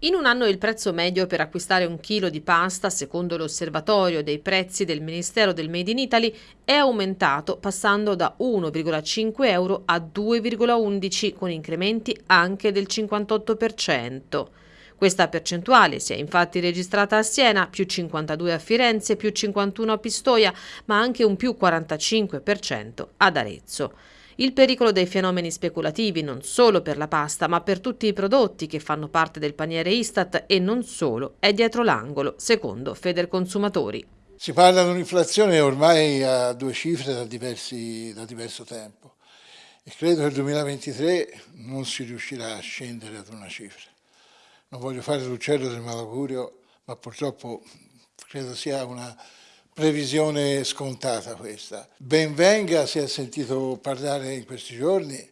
In un anno il prezzo medio per acquistare un chilo di pasta, secondo l'osservatorio dei prezzi del Ministero del Made in Italy, è aumentato passando da 1,5 euro a 2,11 con incrementi anche del 58%. Questa percentuale si è infatti registrata a Siena, più 52 a Firenze, più 51 a Pistoia, ma anche un più 45% ad Arezzo. Il pericolo dei fenomeni speculativi non solo per la pasta, ma per tutti i prodotti che fanno parte del paniere Istat e non solo, è dietro l'angolo, secondo Federconsumatori. Si parla di un'inflazione ormai a due cifre da, diversi, da diverso tempo e credo che nel 2023 non si riuscirà a scendere ad una cifra. Non voglio fare l'uccello del malaugurio, ma purtroppo credo sia una previsione scontata questa. Benvenga, si è sentito parlare in questi giorni,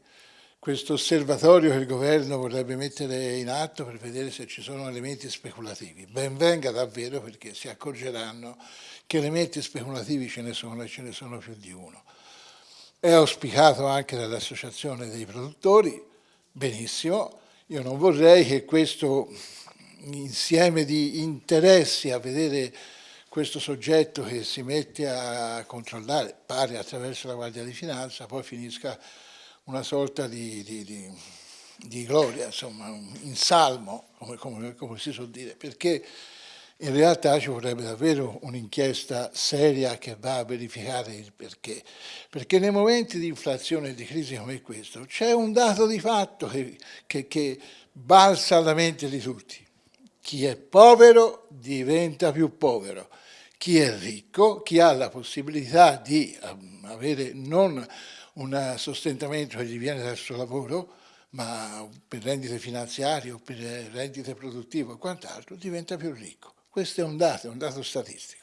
questo osservatorio che il governo vorrebbe mettere in atto per vedere se ci sono elementi speculativi. Benvenga davvero perché si accorgeranno che elementi speculativi ce ne sono e ce ne sono più di uno. È auspicato anche dall'associazione dei produttori, benissimo, io non vorrei che questo insieme di interessi a vedere questo soggetto che si mette a controllare, pare attraverso la Guardia di Finanza, poi finisca una sorta di, di, di, di gloria, insomma, in salmo, come, come, come si suol dire, perché in realtà ci vorrebbe davvero un'inchiesta seria che va a verificare il perché. Perché nei momenti di inflazione e di crisi come questo c'è un dato di fatto che, che, che balza alla mente di tutti. Chi è povero diventa più povero chi è ricco, chi ha la possibilità di ehm, avere non un sostentamento che gli viene dal suo lavoro, ma per rendite finanziarie o per rendite produttive o quant'altro, diventa più ricco. Questo è un dato, è un dato statistico.